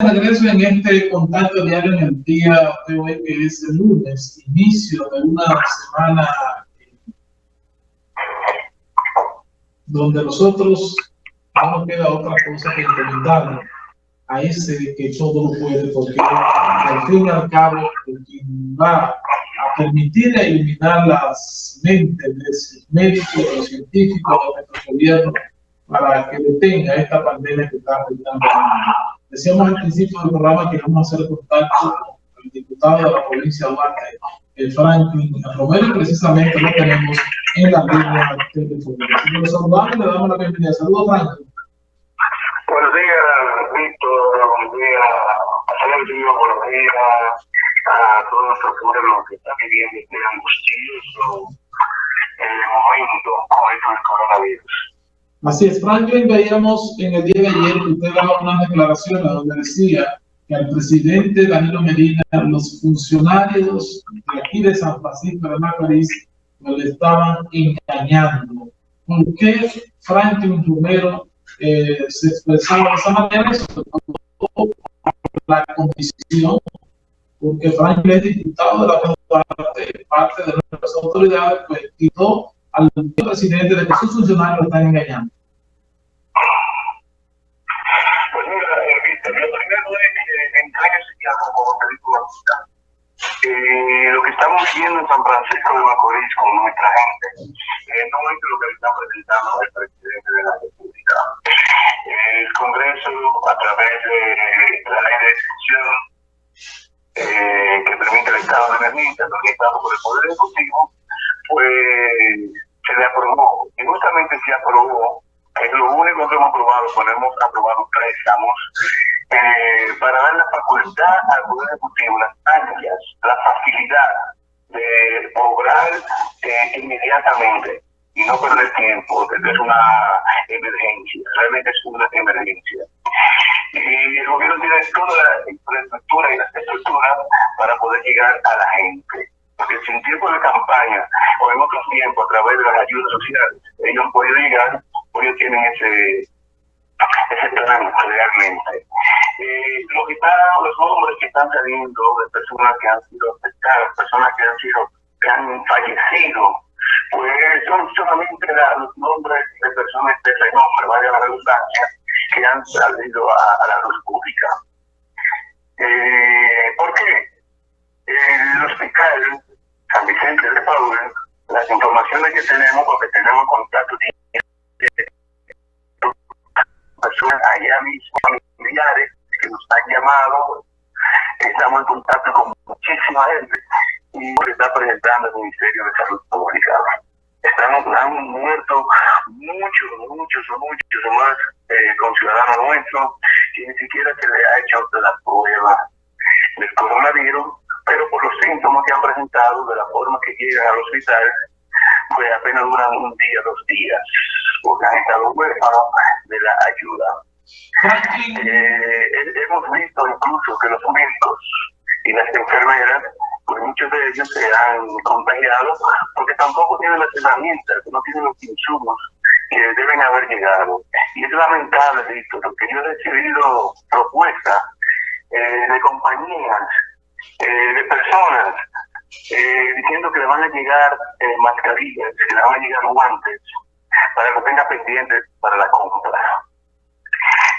regreso en este contacto diario en el día de hoy, que es el lunes, inicio de una semana donde nosotros no nos queda otra cosa que implementar a ese que todo lo puede, porque al fin y al cabo, quien va a permitir eliminar las mentes de los médicos, los científicos de nuestro gobierno para que detenga esta pandemia que está afectando Decíamos al principio del programa que vamos a hacer contacto con el diputado de la provincia de Duarte, el Franklin Romero, precisamente lo tenemos en la línea telefónica. Si lo saludamos, le damos la bienvenida. Saludos, Franklin. Buenos días, Víctor. Buenos días. Buenos días a todos nuestros pueblos que están viviendo este angustioso eh, momento con del coronavirus. Así es, Franklin, veíamos en el día de ayer que usted daba una declaración donde decía que al presidente Danilo Medina, los funcionarios de aquí de San Francisco de Macorís, le estaban engañando. ¿Por qué Franklin Romero eh, se expresaba de esa manera? Sobre la condición, porque Franklin es diputado de la parte, parte de nuestras autoridades, pues quitó al presidente de que sus funcionarios están engañando? Eh, lo primero es que en como te digo, eh, lo que estamos viendo en San Francisco de Macorís con nuestra gente eh, no es lo que está presentando el presidente de la República. El Congreso, a través de la ley de excepción eh, que permite el estado de emergencia, organizado por el Poder Ejecutivo, pues se le aprobó, y justamente se aprobó, es lo único que hemos aprobado, cuando hemos aprobado préstamos, eh, para dar la facultad al Poder Ejecutivo, las ansias, la facilidad de obrar eh, inmediatamente y no perder tiempo, porque es una emergencia, realmente es una emergencia. Y el gobierno tiene toda la infraestructura y la estructura para poder llegar a la gente. Porque si en tiempo de campaña o en otros tiempos, a través de las ayudas sociales, ellos pueden llegar, ellos tienen ese, ese plan realmente. Eh, los gitanos, los nombres que están saliendo de personas que han sido afectadas, personas que han sido, que han fallecido, pues son solamente los nombres de personas de renombre, vaya la redundancia, que han salido a, la luz pública. Eh, ¿Por qué? el hospital Vicente de Paul, las informaciones que tenemos, porque tenemos contacto personas allá mismo, familiares que nos han llamado, estamos en contacto con muchísima gente y está presentando el Ministerio de Salud Pública. Estamos, han muerto muchos, muchos, muchos más eh, conciudadanos nuestros y ni siquiera se le ha hecho la prueba del coronavirus pero por los síntomas que han presentado, de la forma que llegan al hospital, pues apenas duran un día, dos días, porque han estado huérfanos de la ayuda. Eh, hemos visto incluso que los médicos y las enfermeras, pues muchos de ellos se han contagiado porque tampoco tienen las herramientas, no tienen los insumos que deben haber llegado. Y es lamentable, Víctor, porque yo he recibido propuestas eh, de compañías eh, de personas eh, diciendo que le van a llegar eh, mascarillas, que le van a llegar guantes, para que tenga pendientes para la compra.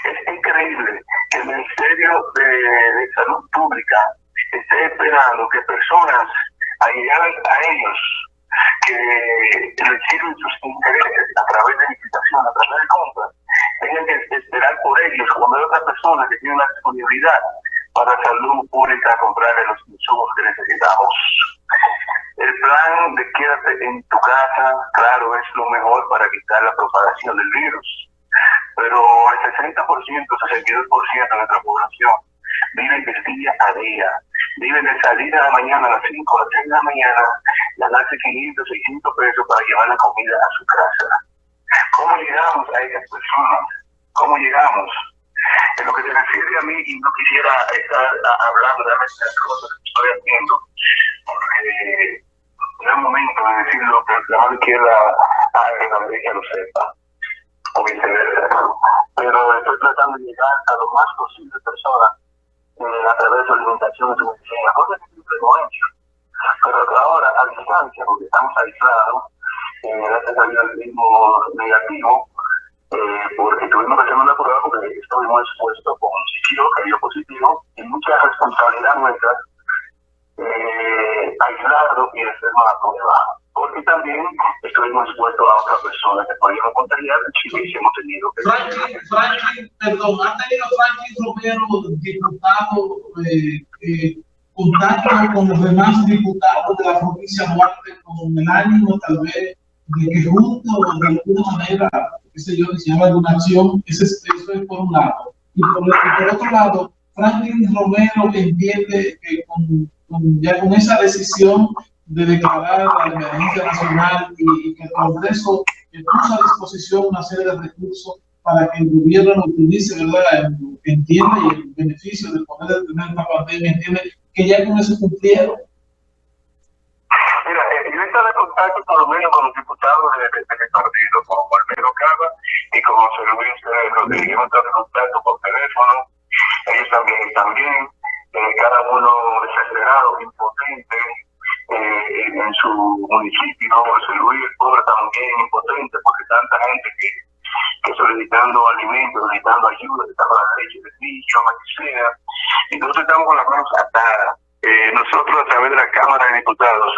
Es increíble que el Ministerio de, Salud Pública esté esperando que personas allegadas a ellos, que reciben sus intereses a través de licitación, a través de compra, tengan que esperar por ellos, cuando hay otras personas que tienen la disponibilidad para salud pública comprarle los insumos que necesitamos. El plan de quédate en tu casa, claro, es lo mejor para evitar la propagación del virus. Pero el 60%, 62% de nuestra población vive de día a día. Viven de salir a la mañana a las 5 a las 6 de la mañana, ganarse 500, 600 pesos para llevar la comida a su casa. ¿Cómo llegamos a esas personas? ¿Cómo llegamos? En lo que se refiere a mí, y no quisiera estar hablando de las cosas que estoy haciendo, porque no es momento de decirlo que la mano izquierda haga la derecha lo sepa, o viceversa. Pero estoy tratando de llegar a lo más posible personas alimentación, su medicina, cosas que siempre hemos hecho. Pero ahora, a distancia, porque estamos aislados, eh, gracias a mismo negativo, eh, porque tuvimos que hacer una prueba porque estuvimos expuestos con un sitio que dio positivo y mucha responsabilidad nuestra eh, aislado y hacer una prueba. Porque también estuvimos expuestos a otra persona que podíamos contagiar si hubiésemos tenido que... Franklin, Franklin, perdón, ha tenido Franklin Romero, diputado, eh, eh, contacto con los demás diputados de la provincia de con el ánimo tal vez de que juntos de alguna manera, qué yo, se llama donación, eso es, eso es por un lado. Y por, otro lado, Franklin Romero entiende que con, ya con esa decisión de declarar la emergencia nacional y, y que el Congreso puso a disposición una serie de recursos para que el gobierno lo utilice, ¿verdad? Entiende y el beneficio de poder detener esta pandemia, entiende que ya con eso cumplieron. Mira, eh, yo estaba en contacto por lo menos con los diputados de, de, de mi partido, con Alberto Cava y con José Luis Rodríguez. Hemos estado en contacto por teléfono, ellos también están bien, eh, cada uno desesperado, impotente eh, en su municipio. José Luis pobre también impotente porque tanta gente que, que solicitando alimentos, solicitando ayuda, solicitando la leche del niño, lo que sea. Nosotros estamos con las manos atadas. Eh, nosotros a través de la Cámara de Diputados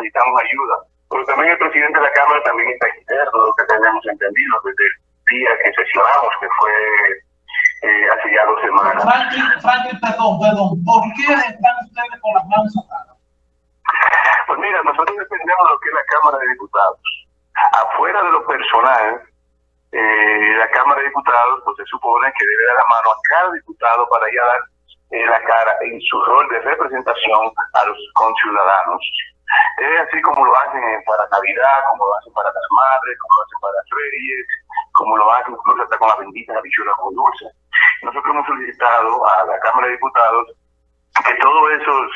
solicitamos ayuda, pero también el presidente de la Cámara también está interno, lo que tenemos entendido desde el día que sesionamos, que fue eh, hace ya dos semanas. Franklin, Franklin, perdón, perdón, ¿por qué están ustedes con las manos atadas? Pues mira, nosotros dependemos de lo que es la Cámara de Diputados. Afuera de lo personal, eh, la Cámara de Diputados pues se supone que debe dar la mano a cada diputado para ya dar eh, la cara en su rol de representación a los conciudadanos. Es así como lo hacen para Navidad, como lo hacen para las madres, como lo hacen para las reyes, como lo hacen incluso hasta con las benditas habichuelas con dulce. Nosotros hemos solicitado a la Cámara de Diputados que todos esos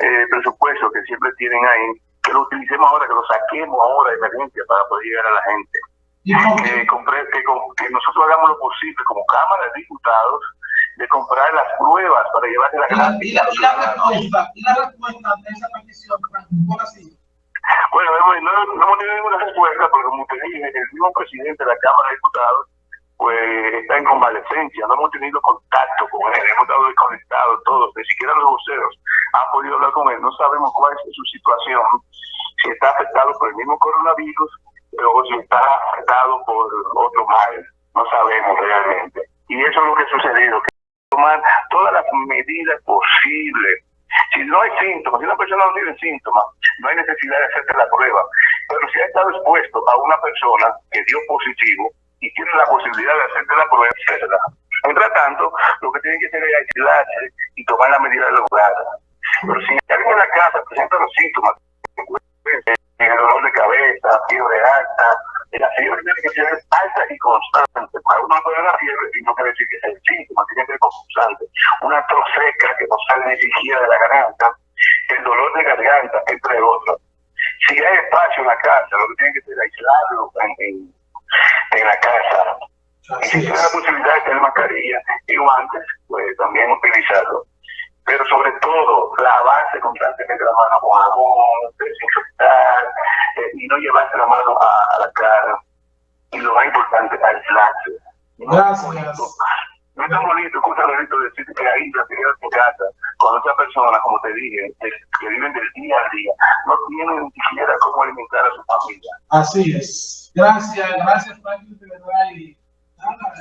eh, presupuestos que siempre tienen ahí, que lo utilicemos ahora, que lo saquemos ahora de emergencia para poder llegar a la gente. Eh, compre, que, que nosotros hagamos lo posible como Cámara de Diputados de comprar las pruebas para llevarse la gran y, la, y la respuesta, y la respuesta de esa petición, ¿cuál ha sido? Bueno, no, no, hemos tenido ninguna respuesta, porque como te dije, el mismo presidente de la Cámara de Diputados pues está en convalecencia, no hemos tenido contacto con él, hemos estado desconectados todos, ni siquiera los voceros han podido hablar con él, no sabemos cuál es su situación, si está afectado por el mismo coronavirus o si está afectado por otro mal, no sabemos realmente. Y eso es lo que ha sucedido, tomar todas las medidas posibles. Si no hay síntomas, si una persona no tiene síntomas, no hay necesidad de hacerte la prueba. Pero si ha estado expuesto a una persona que dio positivo y tiene la posibilidad de hacerte la prueba, etc. Mientras tanto, lo que tiene que hacer es aislarse y tomar la medida de lograr. Pero si alguien en la casa presenta los síntomas, el dolor de cabeza, fiebre alta, la fiebre tiene que ser alta y constante. Para uno puede la fiebre y no quiere decir que sea el síntoma, Una tos seca que no sale ni siquiera de la garganta, el dolor de garganta, entre otros. Si hay espacio en la casa, lo que tiene que ser aislarlo en, en, en la casa. Y si tiene la posibilidad de tener mascarilla y guantes, pues también utilizarlo. Pero sobre todo, lavarse constantemente la mano con jabón, desinfectar eh, y no llevarse la mano a, a, la cara. Y lo más importante, aislarse. Gracias. No es tan bonito, escucha bonito decir que ahí la tienes en tu casa, cuando esa persona, como te dije, que, viven del día a día, no tienen ni siquiera cómo alimentar a su familia. Así es. Gracias, gracias, Franklin, de verdad. Y nada,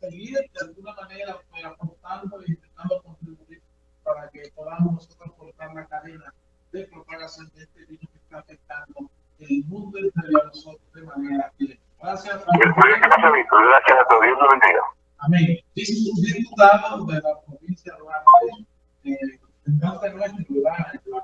seguir de alguna manera pues, aportando y intentando contribuir para que podamos nosotros cortar la cadena de propagación de este virus que está afectando el mundo entero a nosotros de manera directa. Gracias, Franklin. Gracias a todos. Dios los bendiga. Amém. Jesús es diputado de província provincia de Duarte, eh, entonces no